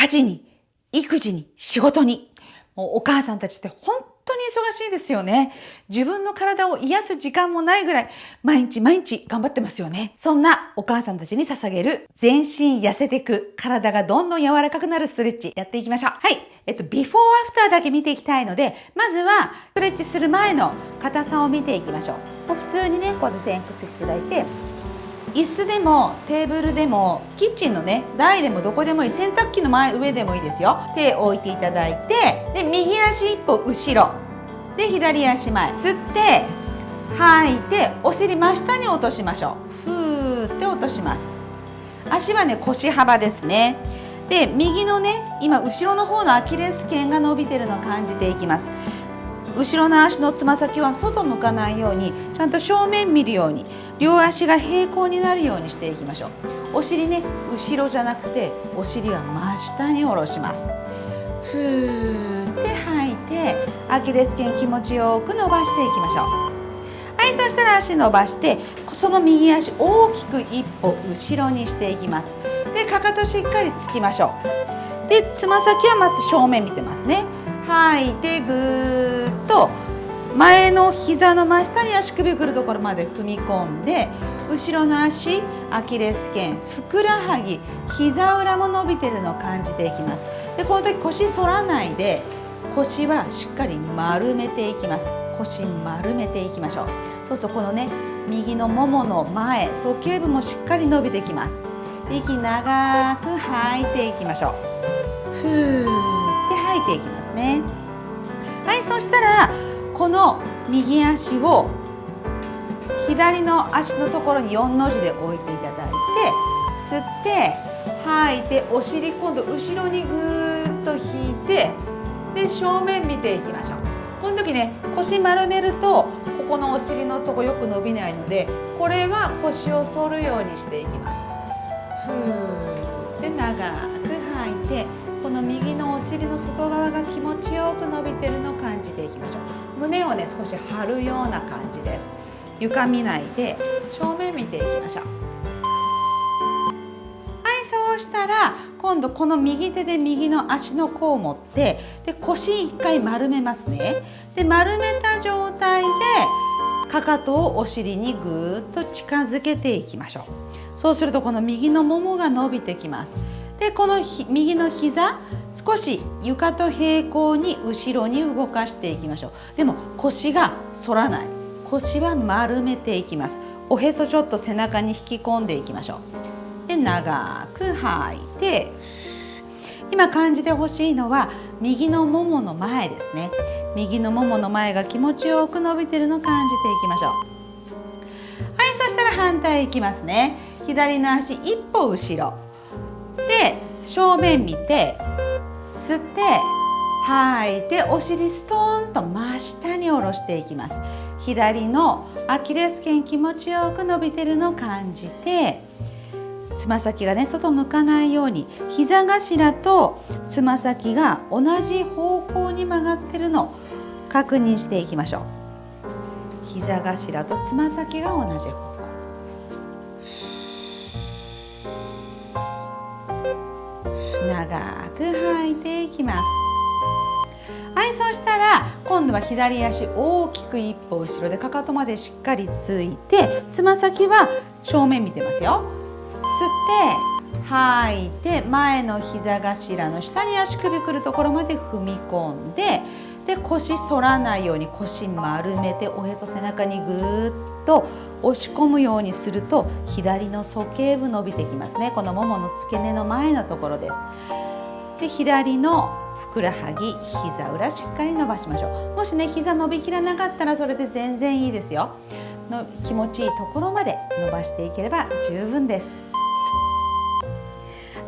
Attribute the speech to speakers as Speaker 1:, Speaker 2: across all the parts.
Speaker 1: 家事に、育児に、仕事に。もうお母さんたちって本当に忙しいですよね。自分の体を癒す時間もないぐらい、毎日毎日頑張ってますよね。そんなお母さんたちに捧げる、全身痩せていく、体がどんどん柔らかくなるストレッチ、やっていきましょう。はい。えっと、ビフォーアフターだけ見ていきたいので、まずは、ストレッチする前の硬さを見ていきましょう。もう普通にね、こうやって前屈していただいて、椅子でもテーブルでもキッチンのね台でもどこでもいい洗濯機の前上でもいいですよ。手を置いていただいてで右足一歩後ろ。で左足前。吸って吐いてお尻真下に落としましょう。ふーって落とします。足はね腰幅ですね。で右のね今後ろの方のアキレス腱が伸びてるのを感じていきます。後ろの足のつま先は外向かないようにちゃんと正面見るように両足が平行になるようにしていきましょう。お尻ね後ろじゃなくてお尻は真下に下ろします。ふーって吐いてアキレス腱気持ちよく伸ばしていきましょう。はいそしたら足伸ばしてその右足大きく一歩後ろにしていきます。でかかとしっかりつきましょう。でつま先はまず正面見てますね。吐いてぐーっと前の膝の真下に足首くるところまで踏み込んで後ろの足アキレス腱ふくらはぎ膝裏も伸びてるのを感じていきます。でこの時腰反らないで腰はしっかり丸めていきます。腰丸めていきましょう。そうするとこのね右のももの前鼠径部もしっかり伸びてきます。息長く吐いていきましょう。ふー。いていきますね。はいそしたらこの右足を左の足のところに4の字で置いていただいて吸って吐いてお尻今度後ろにぐーっと引いてで正面見ていきましょう。この時ね腰丸めるとここのお尻のとこよく伸びないのでこれは腰を反るようにしていきます。ふーで長く吐いての右のお尻の外側が気持ちよく伸びてるのを感じていきましょう。胸をね少し張るような感じです。床見ないで正面見ていきましょう。はいそうしたら今度この右手で右の足の甲を持ってで腰一回丸めますね。で丸めた状態でかかとをお尻にぐーっと近づけていきましょう。そうするとこの右のももが伸びてきます。でこの右の膝少し床と平行に後ろに動かしていきましょう。でも腰が反らない。腰は丸めていきます。おへそちょっと背中に引き込んでいきましょう。で長く吐いて今感じてほしいのは右のももの前ですね。右のももの前が気持ちよく伸びてるのを感じていきましょう。はいそしたら反対いきますね。左の足一歩後ろ。で正面見て吸って吐いてお尻ストーンと真下に下ろしていきます。左のアキレス腱気持ちよく伸びてるのを感じてつま先がね外向かないように膝頭とつま先が同じ方向に曲がってるのを確認していきましょう。膝頭とつま先が同じ方向。長く吐いていきます。はいそしたら今度は左足大きく一歩後ろでかかとまでしっかりついてつま先は正面見てますよ。吸って吐いて前の膝頭の下に足首くるところまで踏み込んでで腰反らないように腰丸めておへそ背中にぐーっと押し込むようにすると左の鼠径部伸びてきますね。このももの付け根の前のところです。で左のふくらはぎ膝裏しっかり伸ばしましょう。もしね膝伸びきらなかったらそれで全然いいですよ。の気持ちいいところまで伸ばしていければ十分です。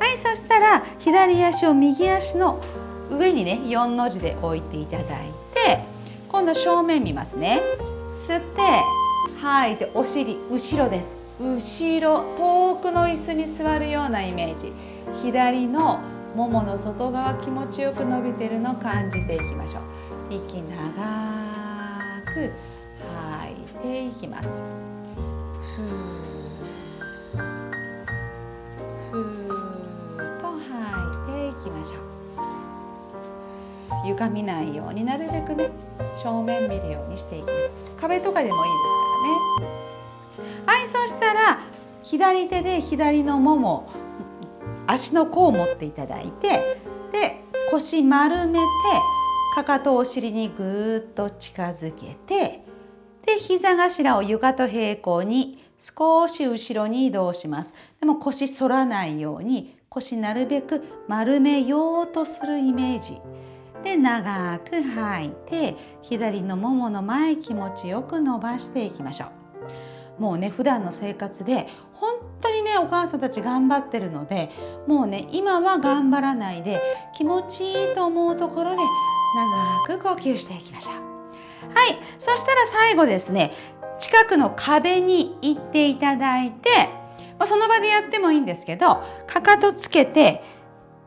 Speaker 1: はいそしたら左足を右足の上にね4の字で置いていただいて今度正面見ますね。吸って吐い。てお尻後ろです。後ろ遠くの椅子に座るようなイメージ。左のももの外側気持ちよく伸びてるのを感じていきましょう。息長く吐いていきます。ふーと吐いていきましょう。床見ないようになるべくね正面見るようにしていきます壁とかでもいいですからね。はいそしたら左手で左のもも足の甲を持っていただいてで腰丸めてかかとをお尻にぐーっと近づけてで膝頭を床と平行に少し後ろに移動します。でも腰反らないように腰なるべく丸めようとするイメージ。で長く吐いて左のももの前気持ちよく伸ばしていきましょう。もうね普段の生活で本当にねお母さんたち頑張ってるのでもうね今は頑張らないで気持ちいいと思うところで長く呼吸していきましょう。はいそしたら最後ですね近くの壁に行っていただいて、その場でやってもいいんですけどかかとつけて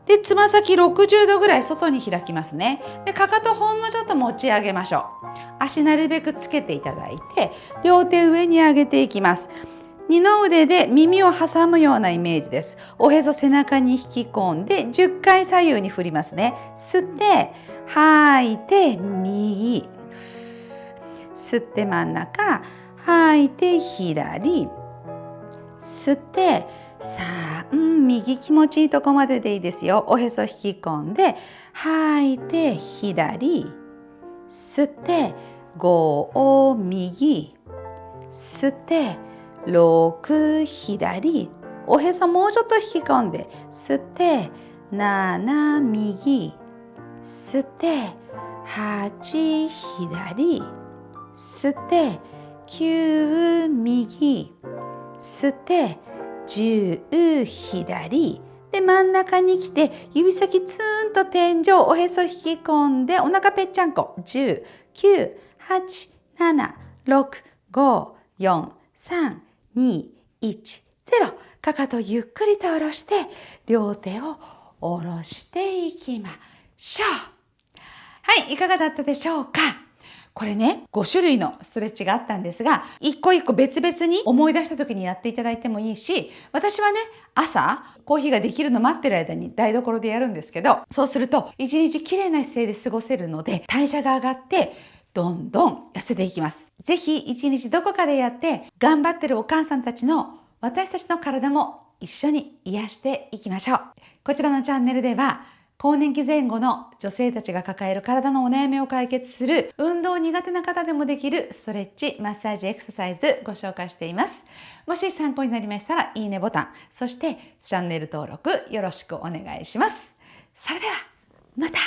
Speaker 1: でつま先60度ぐらい外に開きますね。でかかとほんのちょっと持ち上げましょう。足なるべくつけていただいて両手上に上げていきます。二の腕で耳を挟むようなイメージです。おへそ背中に引き込んで10回左右に振りますね。吸って吐いて右。吸って真ん中吐いて左。吸ってさあ、うん、右。気持ちいいとこまででいいですよおへそ引き込んで吐いて左吸って5を右。吸って6左おへそもうちょっと引き込んで吸って7右。吸って8左吸って9右。吸って10左。で真ん中に来て指先ツーンと天井おへそ引き込んでお腹ぺっちゃんこ。10 9 8 7 6 5 4 3 2 1 0かかとゆっくりと下ろして両手を下ろしていきましょう。はいいかがだったでしょうか？これね、5種類のストレッチがあったんですが、一個一個別々に思い出した時にやっていただいてもいいし、私はね、朝、コーヒーができるの待ってる間に台所でやるんですけど、そうすると、一日綺麗な姿勢で過ごせるので、代謝が上がって、どんどん痩せていきます。ぜひ一日どこかでやって、頑張ってるお母さんたちの私たちの体も一緒に癒していきましょう。こちらのチャンネルでは、更年期前後の女性たちが抱える体のお悩みを解決する運動苦手な方でもできるストレッチ、マッサージ、エクササイズご紹介しています。もし参考になりましたらいいねボタン、そしてチャンネル登録よろしくお願いします。それではまた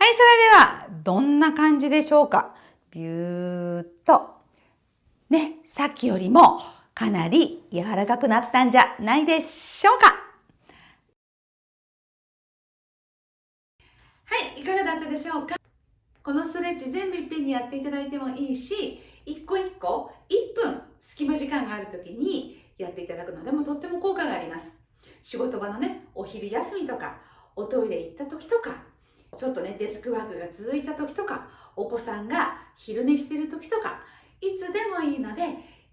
Speaker 1: はい、それでは、どんな感じでしょうか？ビューっと。ね、さっきよりもかなり柔らかくなったんじゃないでしょうか？はい、いかがだったでしょうか？このストレッチ全部いっぺんにやっていただいてもいいし、一個一個1分隙間時間がある時にやっていただくのでもとっても効果があります。仕事場のね、お昼休みとか、おトイレ行った時とか、ちょっとね、デスクワークが続いた時とか、お子さんが昼寝してる時とか、いつでもいいので、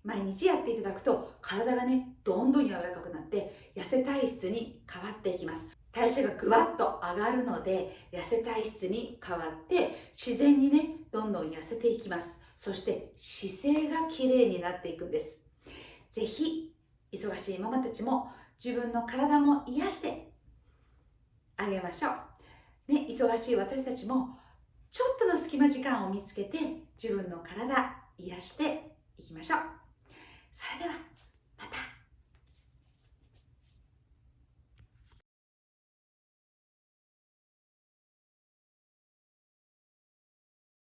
Speaker 1: 毎日やっていただくと、体がね、どんどん柔らかくなって、痩せ体質に変わっていきます。代謝がぐわっと上がるので、痩せ体質に変わって、自然にね、どんどん痩せていきます。そして姿勢が綺麗になっていくんです。ぜひ、忙しいママたちも自分の体も癒してあげましょう。ね、忙しい私たちもちょっとの隙間時間を見つけて自分の体癒していきましょう。それではまた